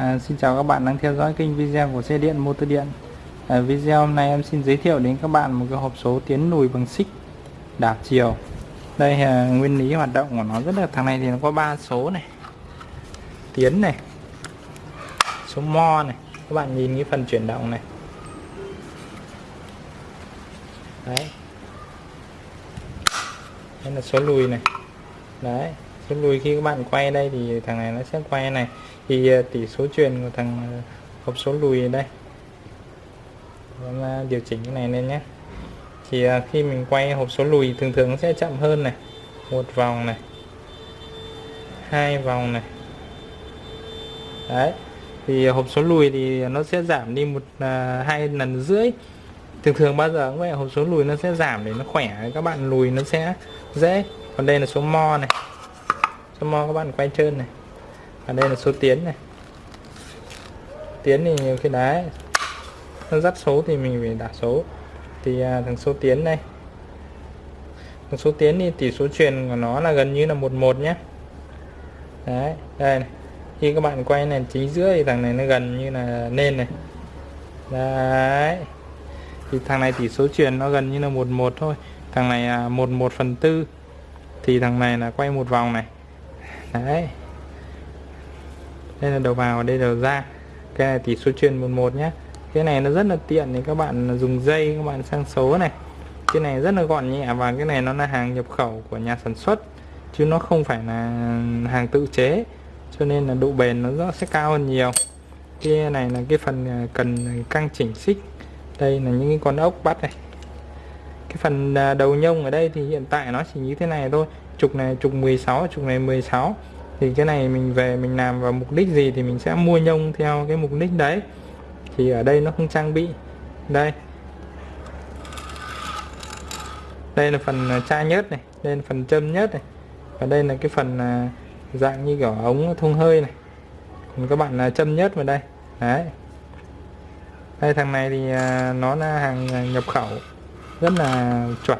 À, xin chào các bạn đang theo dõi kênh video của xe điện motor điện. À, video hôm nay em xin giới thiệu đến các bạn một cái hộp số tiến lùi bằng xích đảo chiều. Đây à, nguyên lý hoạt động của nó rất là thằng này thì nó có ba số này. Tiến này số mo này. Các bạn nhìn cái phần chuyển động này. Đấy. Đây là số lùi này. Đấy số lùi khi các bạn quay đây thì thằng này nó sẽ quay này. Thì ờ, tỷ số truyền của thằng ờ, hộp số lùi đây. Em ờ, điều chỉnh cái này lên nhé. Thì khi mình quay hộp số lùi thường thường nó sẽ chậm hơn này. Một vòng này. Hai vòng này. Đấy. Thì hộp số lùi thì nó sẽ giảm đi một à, hai lần rưỡi. Thường thường bao giờ cũng vậy hộp số lùi nó sẽ giảm để nó khỏe. Các bạn lùi nó sẽ dễ. Còn đây là số mo này số mo các bạn quay trơn này. Và đây là số tiến này. Tiến thì nhiều khi đá nó dắt số thì mình phải đặt số. Thì à, thằng số tiến đây thằng số tiến thì tỷ số truyền của nó là gần như là một một nhé đấy đây này. khi các bạn quay này chính giữa thì thằng này nó gần như là nên này. Đấy. Thì thằng này tỷ số truyền nó gần như là một một thôi. Thằng này là một một phần tư. Thì thằng này là quay một vòng này đấy. Đây là đầu vào, đây là đầu ra. Cái này tỷ số truyền 11 nhé cái này nó rất là tiện thì các bạn dùng dây, các bạn sang số này. Cái này rất là gọn nhẹ và cái này nó là hàng nhập khẩu của nhà sản xuất, chứ nó không phải là hàng tự chế, cho nên là độ bền nó sẽ cao hơn nhiều. Cái này là cái phần à, cần căng chỉnh xích. Đây là những cái con ốc bắt này. Cái phần à, đầu nhông ở đây thì hiện tại nó chỉ như thế này thôi trục này, trục 16 trục này 16 thì cái này mình về mình làm vào mục đích gì thì mình sẽ mua nhông theo cái mục đích đấy. Thì ở đây nó không trang bị. Đây. Đây là phần tra chai nhớt này, đây là phần châm nhớt này. Và đây là cái phần à, dạng như kiểu ống thông hơi này. Còn các bạn là châm nhớt vào đây. Đấy. Đây, thằng này thì à, nó là hàng nhập khẩu. Rất là chuẩn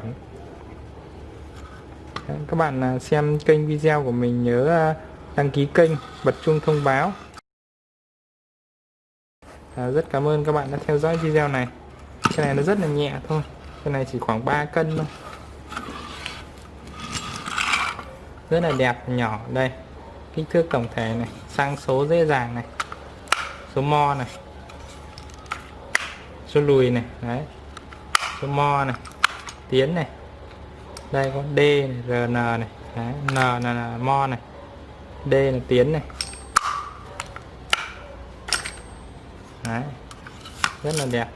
các bạn à, xem kênh video của mình nhớ à, đăng ký kênh bật chuông thông báo. À, rất cảm ơn các bạn đã theo dõi video này. Cái này nó rất là nhẹ thôi cái này chỉ khoảng 3 cân thôi. Rất là đẹp nhỏ đây. Kích thước tổng thể này sang số dễ dàng này số mo này số lùi này đấy. Số mo này tiến này đây có D này, RN này. Đấy, N là mo này. D là tiến này. Đấy. rất là đẹp.